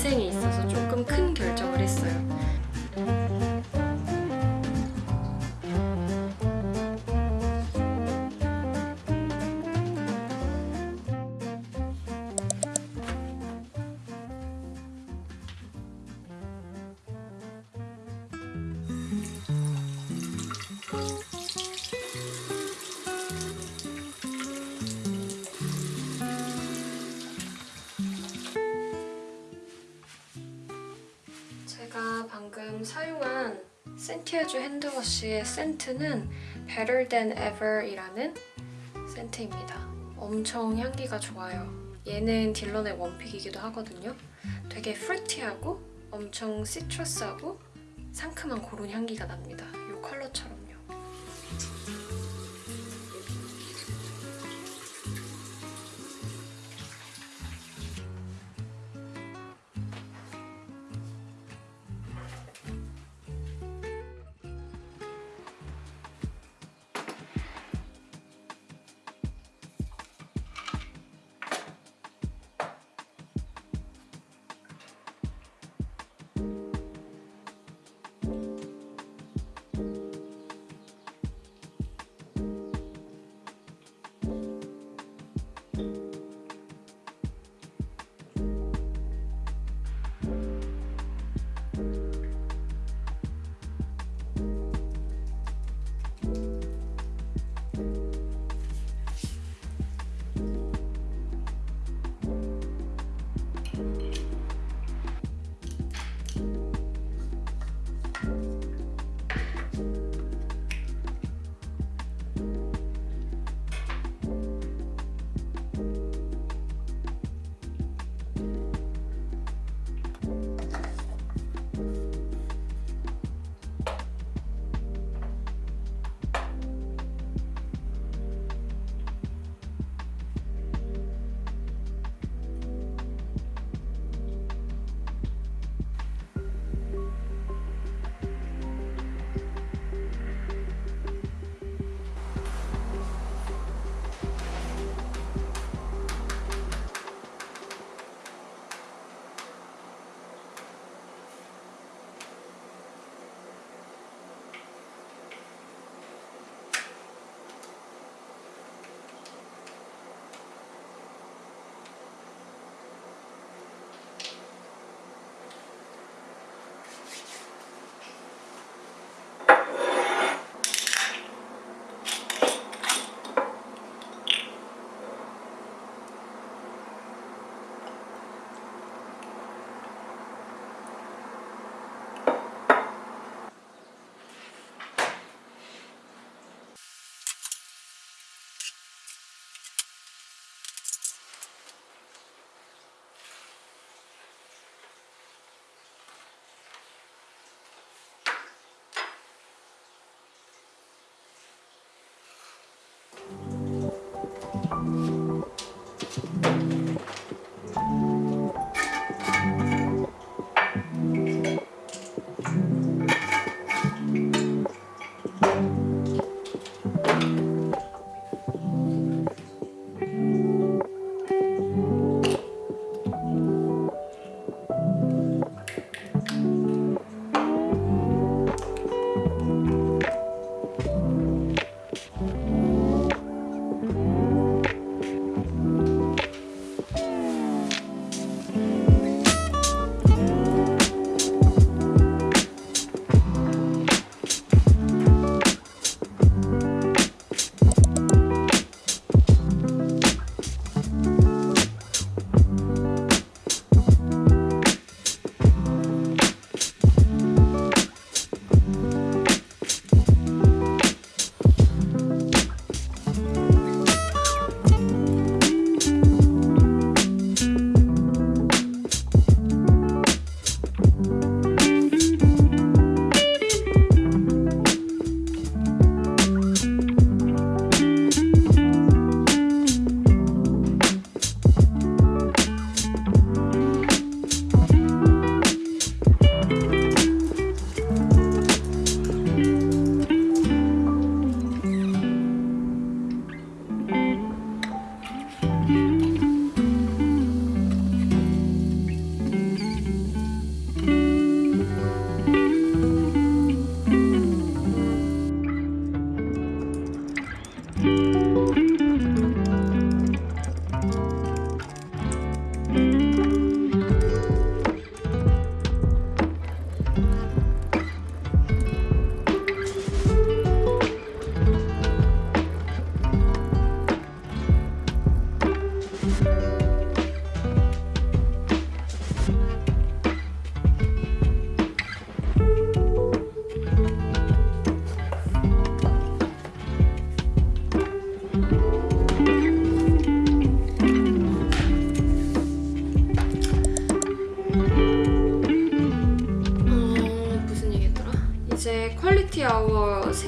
인생에 있어서 조금 큰 결정 방금 사용한 센티아주 핸드워시의 센트는 Better Than Ever이라는 센트입니다. 엄청 향기가 좋아요. 얘는 딜런의 원픽이기도 하거든요. 되게 프루티하고 엄청 시트러스하고 상큼한 그런 향기가 납니다.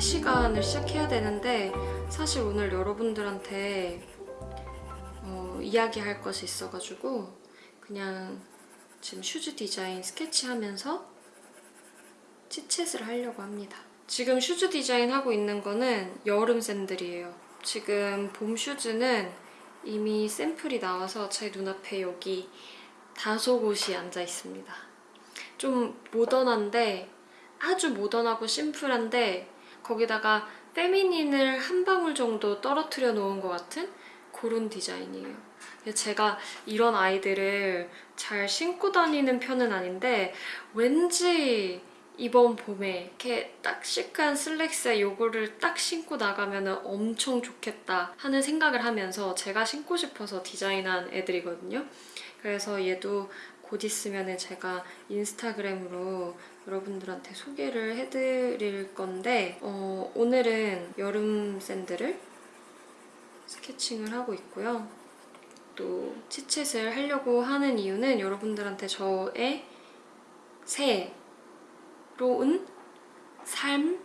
시간을 시작해야 되는데 사실 오늘 여러분들한테 어, 이야기할 것이 있어가지고 그냥 지금 슈즈 디자인 스케치하면서 chitchat을 하려고 합니다. 지금 슈즈 디자인 하고 있는 거는 여름 샌들이에요. 지금 봄 슈즈는 이미 샘플이 나와서 제 눈앞에 여기 다소곳이 앉아 있습니다. 좀 모던한데 아주 모던하고 심플한데 거기다가 페미닌을 한 방울 정도 떨어뜨려 놓은 것 같은 그런 디자인이에요. 제가 이런 아이들을 잘 신고 다니는 편은 아닌데 왠지 이번 봄에 이렇게 딱 시크한 슬랙스에 요거를 딱 신고 나가면 엄청 좋겠다 하는 생각을 하면서 제가 신고 싶어서 디자인한 애들이거든요. 그래서 얘도 곧 있으면 제가 인스타그램으로 여러분들한테 소개를 해드릴 건데 어, 오늘은 여름 샌들을 스케칭을 하고 있고요. 또 치챗을 하려고 하는 이유는 여러분들한테 저의 새로운 삶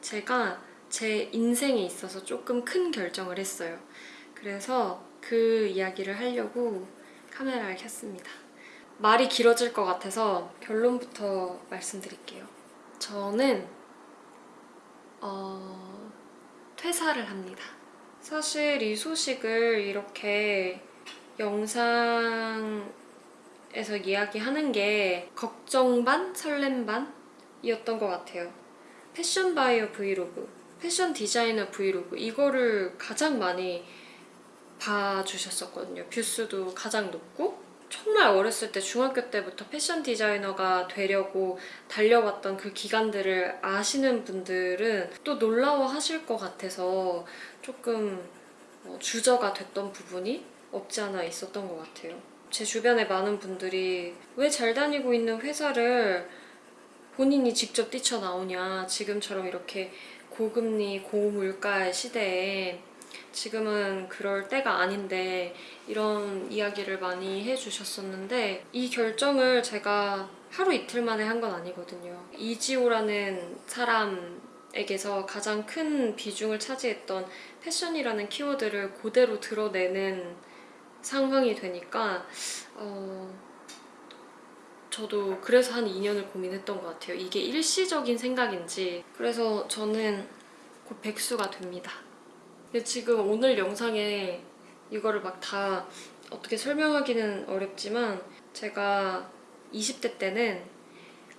제가 제 인생에 있어서 조금 큰 결정을 했어요. 그래서 그 이야기를 하려고 카메라를 켰습니다. 말이 길어질 것 같아서 결론부터 말씀드릴게요. 저는 어, 퇴사를 합니다. 사실 이 소식을 이렇게 영상에서 이야기하는 게 걱정 반, 설렘 반이었던 것 같아요. 패션 바이어 브이로그, 패션 디자이너 브이로그 이거를 가장 많이 봐주셨었거든요. 뷰수도 가장 높고 정말 어렸을 때 중학교 때부터 패션 디자이너가 되려고 달려왔던 그 기간들을 아시는 분들은 또 놀라워 하실 것 같아서 조금 어, 주저가 됐던 부분이 없지 않아 있었던 것 같아요. 제 주변에 많은 분들이 왜 잘 다니고 있는 회사를 본인이 직접 뛰쳐나오냐 지금처럼 이렇게 고금리 고물가의 시대에 지금은 그럴 때가 아닌데 이런 이야기를 많이 해주셨었는데 이 결정을 제가 하루 이틀 만에 한 건 아니거든요. 이지호라는 사람에게서 가장 큰 비중을 차지했던 패션이라는 키워드를 그대로 드러내는 상황이 되니까 어, 저도 그래서 한 2년을 고민했던 것 같아요. 이게 일시적인 생각인지 그래서 저는 곧 백수가 됩니다. 근데 지금 오늘 영상에 이거를 막 다 어떻게 설명하기는 어렵지만 제가 20대 때는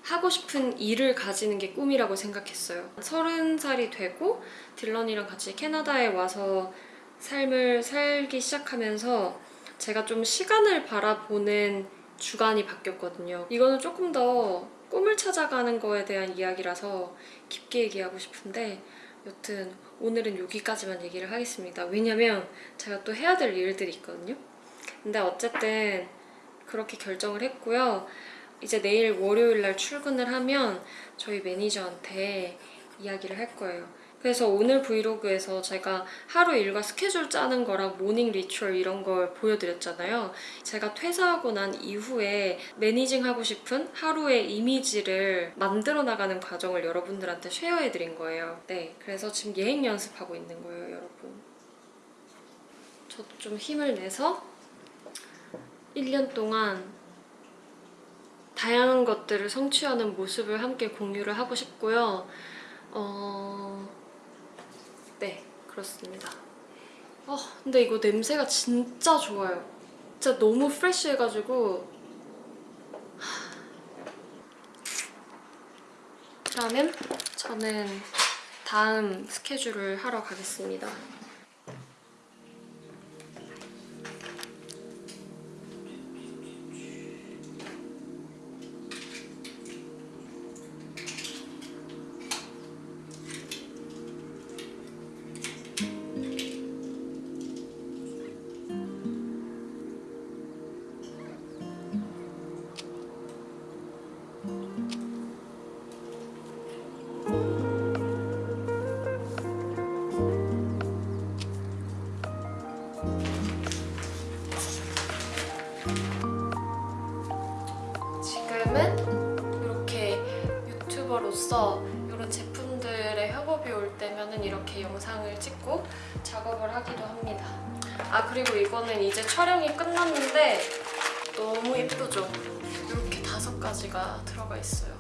하고 싶은 일을 가지는 게 꿈이라고 생각했어요. 30살이 되고 딜런이랑 같이 캐나다에 와서 삶을 살기 시작하면서 제가 좀 시간을 바라보는 주관이 바뀌었거든요. 이거는 조금 더 꿈을 찾아가는 거에 대한 이야기라서 깊게 얘기하고 싶은데 여튼 오늘은 여기까지만 얘기를 하겠습니다. 왜냐면 제가 또 해야 될 일들이 있거든요. 근데 어쨌든 그렇게 결정을 했고요. 이제 내일 월요일 날 출근을 하면 저희 매니저한테 이야기를 할 거예요. 그래서 오늘 브이로그에서 제가 하루 일과 스케줄 짜는 거랑 morning ritual 이런 걸 보여드렸잖아요. 제가 퇴사하고 난 이후에 managing하고 싶은 하루의 이미지를 만들어 나가는 과정을 여러분들한테 share해드린 거예요. 네, 그래서 지금 예행 연습하고 있는 거예요, 여러분. 저도 좀 힘을 내서 1년 동안 다양한 것들을 성취하는 모습을 함께 공유를 하고 싶고요. 어... 네, 그렇습니다. 아, 근데 이거 냄새가 진짜 좋아요. 진짜 너무 프레쉬해가지고 그러면 저는 다음 스케줄을 하러 가겠습니다. 지금은 이렇게 유튜버로서 이런 제품들의 협업이 올 때면은 이렇게 영상을 찍고 작업을 하기도 합니다. 아 그리고 이거는 이제 촬영이 끝났는데 너무 예쁘죠? 이렇게 다섯 가지가 들어가 있어요.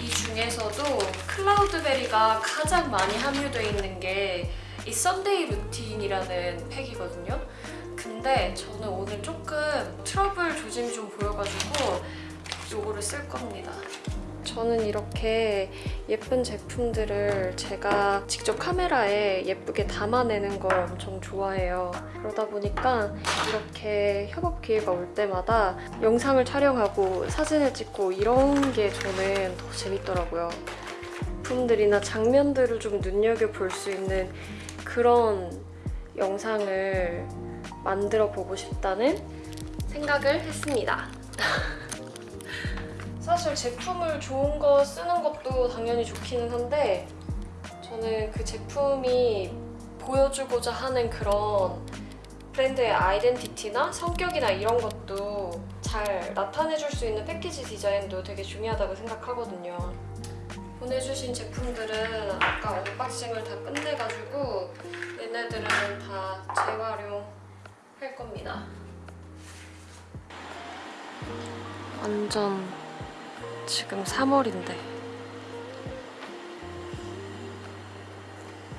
이 중에서도 cloudberry가 가장 많이 함유되어 있는 게 이 썬데이 루틴 이라는 팩이거든요. 근데 저는 오늘 조금 트러블 조짐이 좀 보여가지고 요거를 쓸 겁니다. 저는 이렇게 예쁜 제품들을 제가 직접 카메라에 예쁘게 담아내는 걸 엄청 좋아해요. 그러다 보니까 이렇게 협업 기회가 올 때마다 영상을 촬영하고 사진을 찍고 이런 게 저는 더 재밌더라고요. 제품들이나 장면들을 좀 눈여겨볼 수 있는 그런 영상을 만들어 보고 싶다는 생각을 했습니다. 사실 제품을 좋은 거 쓰는 것도 당연히 좋기는 한데 저는 그 제품이 보여주고자 하는 그런 브랜드의 아이덴티티나 성격이나 이런 것도 잘 나타내줄 수 있는 패키지 디자인도 되게 중요하다고 생각하거든요. 보내주신 제품들은 아까 unboxing을 다 끝내가지고 얘네들은 다 재활용할 겁니다. 완전 지금 3월인데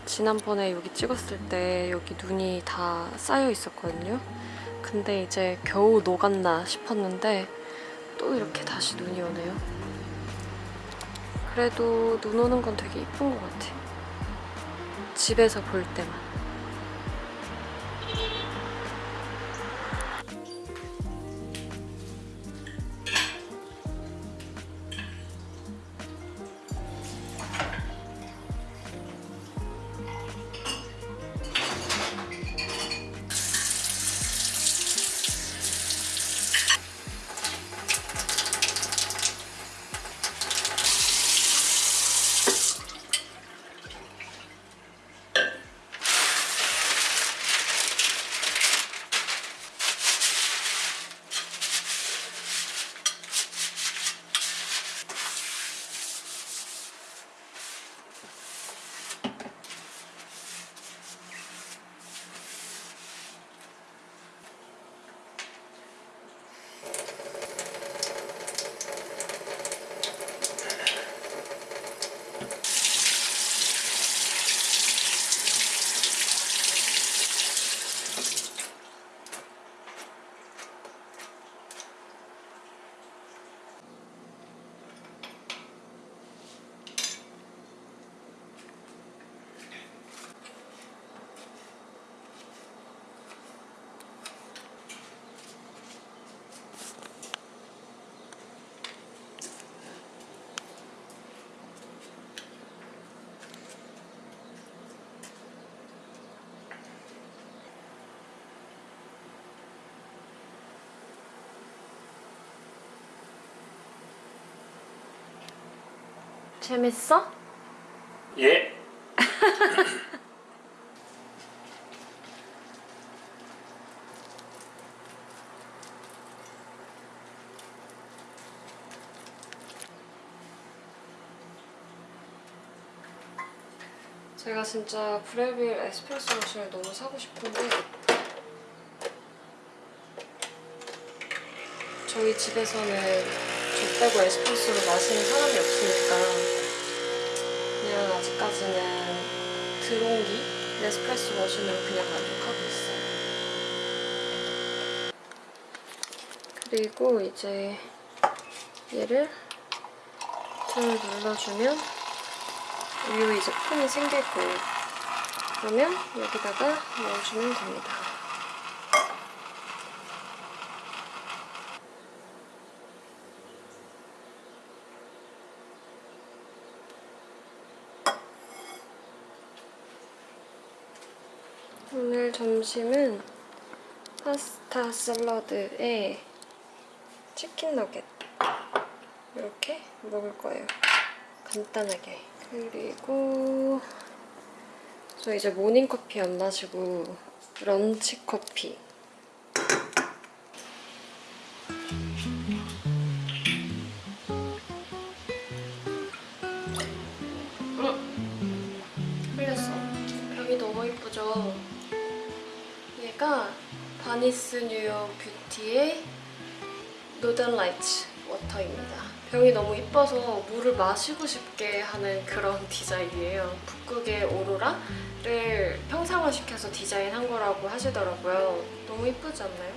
지난번에 여기 찍었을 때 여기 눈이 다 쌓여 있었거든요. 근데 이제 겨우 녹았나 싶었는데 또 이렇게 다시 눈이 오네요. 그래도 눈 오는 건 되게 이쁜 것 같아. 집에서 볼 때만. 재밌어? 예. 제가 진짜 브레빌 에스프레소 머신을 너무 사고 싶은데 저희 집에서는 저 빼고 에스프레소를 마시는 사람이 없으니까 아직까지는 드롱기 에스프레소 머신으로 그냥 만족하고 있어요. 그리고 이제 얘를 좀 눌러주면 우유 이제 폼이 거예요. 그러면 여기다가 넣어주면 됩니다. 오늘 점심은 파스타 샐러드에 치킨 너겟 이렇게 먹을 거예요. 간단하게. 그리고 저 이제 모닝커피 안 마시고 런치 커피 얘가 Barneys New York Beauty의 Northern Lights Water입니다. 병이 너무 이뻐서 물을 마시고 싶게 하는 그런 디자인이에요. 북극의 오로라를 형상화시켜서 디자인한 거라고 하시더라고요. 너무 이쁘지 않나요?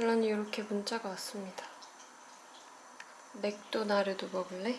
딜런이 이렇게 문자가 왔습니다. 맥도나르도 먹을래?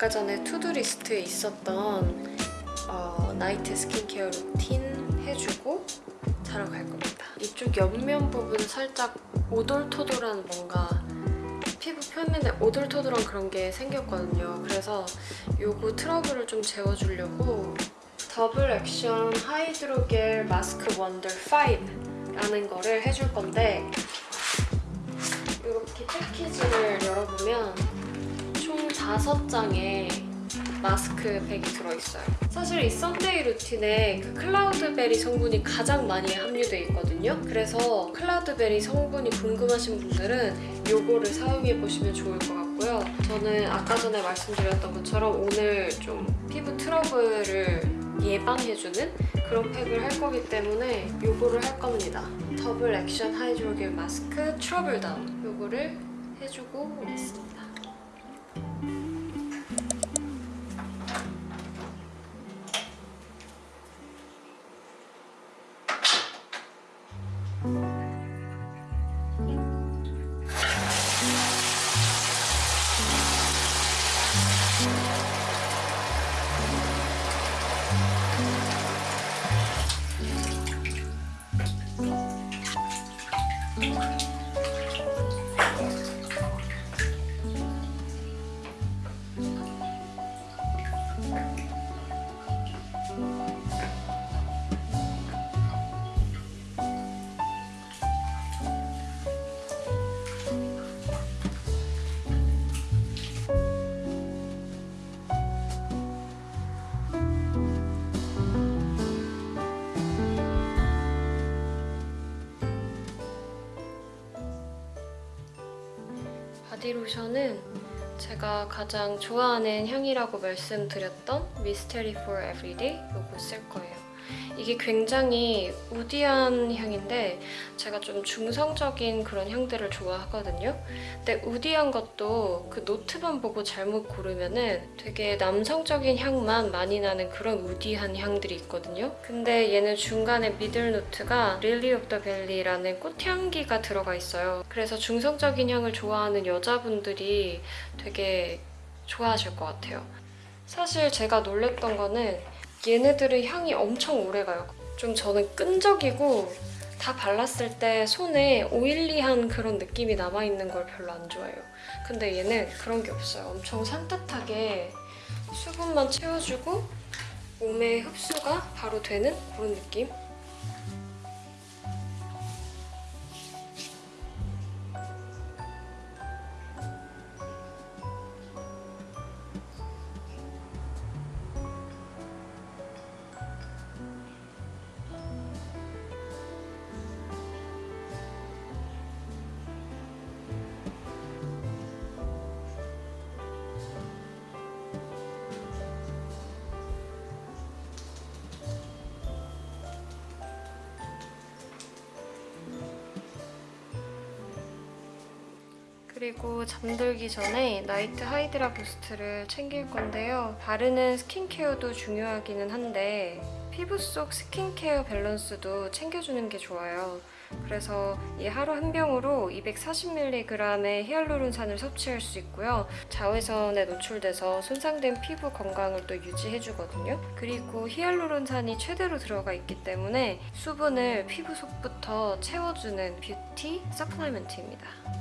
아까 전에 to-do list에 있었던 어, night 스킨케어 루틴 해주고 자러 갈 겁니다. 이쪽 옆면 부분 살짝 오돌토돌한 뭔가 피부 표면에 오돌토돌한 그런 게 생겼거든요. 그래서 요거 트러블을 좀 재워주려고 Double Action Hydrogel Mask Wonder 5라는 거를 해줄 건데 이렇게 패키지를 열어보면 총 5장의 마스크팩이 들어있어요. 사실 이 Sunday 루틴에 그 cloudberry 성분이 가장 많이 함유되어 있거든요. 그래서 cloudberry 성분이 궁금하신 분들은 이거를 사용해보시면 좋을 것 같고요. 저는 아까 전에 말씀드렸던 것처럼 오늘 좀 피부 트러블을 예방해주는 그런 팩을 할 거기 때문에 이거를 할 겁니다. 더블 액션 하이드로겔 마스크 트러블 다운 이거를 해주고 오겠습니다. 바디로션은 제가 가장 좋아하는 향이라고 말씀드렸던 Mystery for Everyday 이거 쓸 거예요. 이게 굉장히 woody한 향인데 제가 좀 중성적인 그런 향들을 좋아하거든요. 근데 woody한 것도 그 노트만 보고 잘못 고르면 은 되게 남성적인 향만 많이 나는 그런 woody한 향들이 있거든요. 근데 얘는 중간에 middle note가 lily of the valley라는 꽃향기가 들어가 있어요. 그래서 중성적인 향을 좋아하는 여자분들이 되게 좋아하실 것 같아요. 사실 제가 놀랬던 거는 얘네들의 향이 엄청 오래가요. 좀 저는 끈적이고 다 발랐을 때 손에 오일리한 그런 느낌이 남아있는 걸 별로 안 좋아해요. 근데 얘는 그런 게 없어요. 엄청 산뜻하게 수분만 채워주고 몸에 흡수가 바로 되는 그런 느낌? 그리고 잠들기 전에 Night Hydra Boost를 챙길 건데요. 바르는 스킨케어도 중요하기는 한데 피부 속 스킨케어 밸런스도 챙겨주는 게 좋아요. 그래서 이 하루 한 병으로 240mg의 히알루론산을 섭취할 수 있고요. 자외선에 노출돼서 손상된 피부 건강을 또 유지해주거든요. 그리고 히알루론산이 최대로 들어가 있기 때문에 수분을 피부 속부터 채워주는 beauty supplement입니다.